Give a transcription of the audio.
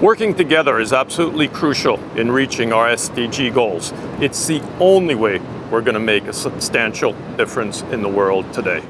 Working together is absolutely crucial in reaching our SDG goals. It's the only way we're going to make a substantial difference in the world today.